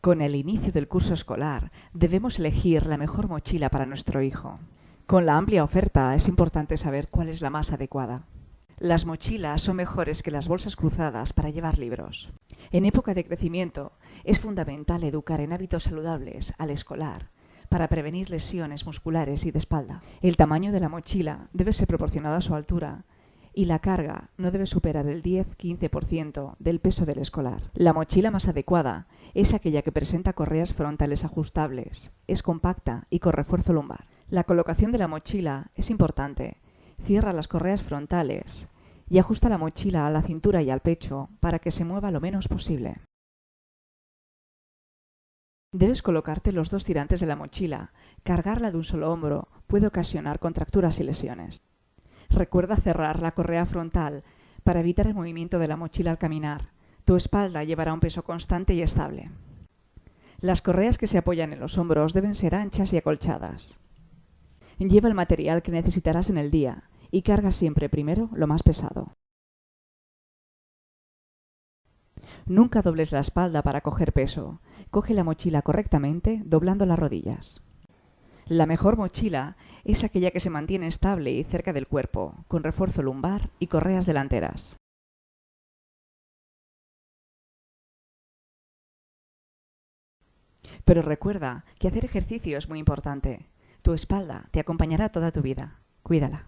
Con el inicio del curso escolar debemos elegir la mejor mochila para nuestro hijo. Con la amplia oferta es importante saber cuál es la más adecuada. Las mochilas son mejores que las bolsas cruzadas para llevar libros. En época de crecimiento es fundamental educar en hábitos saludables al escolar para prevenir lesiones musculares y de espalda. El tamaño de la mochila debe ser proporcionado a su altura y la carga no debe superar el 10-15% del peso del escolar. La mochila más adecuada es aquella que presenta correas frontales ajustables, es compacta y con refuerzo lumbar. La colocación de la mochila es importante. Cierra las correas frontales y ajusta la mochila a la cintura y al pecho para que se mueva lo menos posible. Debes colocarte los dos tirantes de la mochila. Cargarla de un solo hombro puede ocasionar contracturas y lesiones. Recuerda cerrar la correa frontal para evitar el movimiento de la mochila al caminar. Tu espalda llevará un peso constante y estable. Las correas que se apoyan en los hombros deben ser anchas y acolchadas. Lleva el material que necesitarás en el día y carga siempre primero lo más pesado. Nunca dobles la espalda para coger peso. Coge la mochila correctamente doblando las rodillas. La mejor mochila es aquella que se mantiene estable y cerca del cuerpo, con refuerzo lumbar y correas delanteras. Pero recuerda que hacer ejercicio es muy importante. Tu espalda te acompañará toda tu vida. Cuídala.